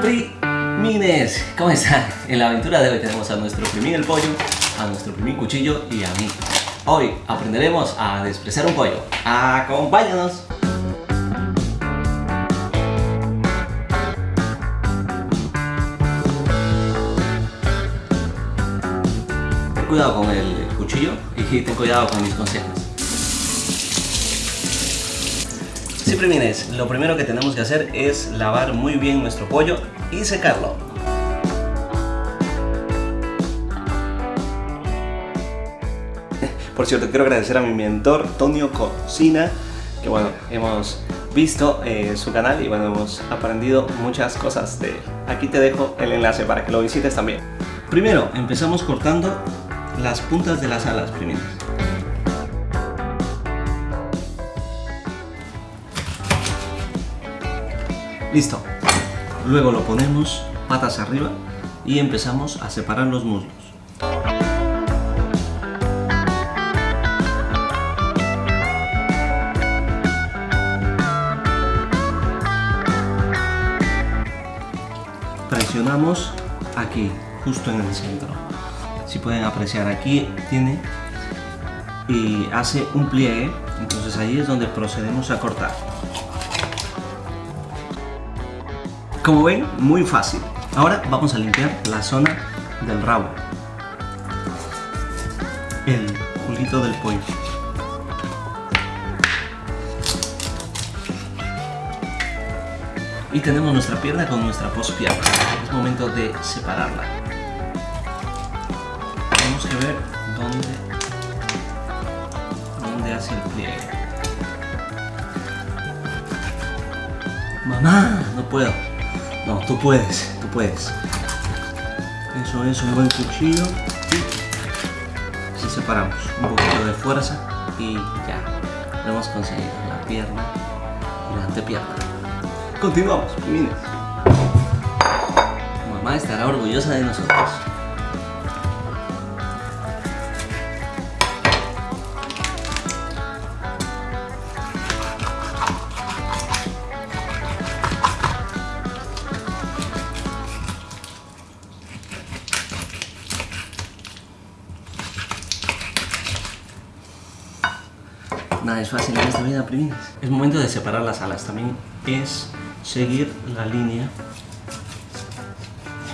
Primines, ¿cómo están? En la aventura de hoy tenemos a nuestro primín el pollo, a nuestro primín cuchillo y a mí. Hoy aprenderemos a desprezar un pollo. ¡Acompáñanos! Ten cuidado con el cuchillo y ten cuidado con mis consejos. Sí, primines, lo primero que tenemos que hacer es lavar muy bien nuestro pollo y secarlo. Por cierto, quiero agradecer a mi mentor, Tonio Cocina, que bueno, hemos visto eh, su canal y bueno, hemos aprendido muchas cosas de él. Aquí te dejo el enlace para que lo visites también. Primero, empezamos cortando las puntas de las alas primero. Listo. Luego lo ponemos patas arriba y empezamos a separar los muslos. Presionamos aquí, justo en el centro. Si pueden apreciar aquí, tiene y hace un pliegue, entonces ahí es donde procedemos a cortar. Como ven, muy fácil. Ahora vamos a limpiar la zona del rabo. El culito del pollo. Y tenemos nuestra pierna con nuestra pospierna. Es momento de separarla. Tenemos que ver dónde, dónde hace el pliegue. Mamá, no puedo. No, tú puedes, tú puedes. Eso es un buen cuchillo. Y si separamos un poquito de fuerza y ya. Lo hemos conseguido. La pierna y la antepierna. Continuamos, mines. Mamá estará orgullosa de nosotros. Nada es fácil en esta vida, primines. Es momento de separar las alas. También es seguir la línea.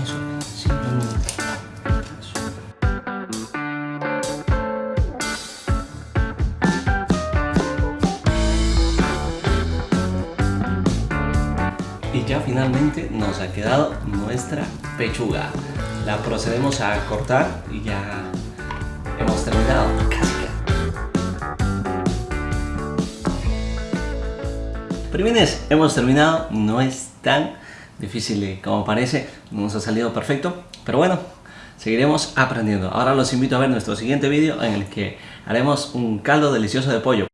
Eso, simplemente. Y ya finalmente nos ha quedado nuestra pechuga. La procedemos a cortar y ya hemos terminado. Casi. Primines, hemos terminado, no es tan difícil como parece, nos ha salido perfecto, pero bueno, seguiremos aprendiendo. Ahora los invito a ver nuestro siguiente vídeo en el que haremos un caldo delicioso de pollo.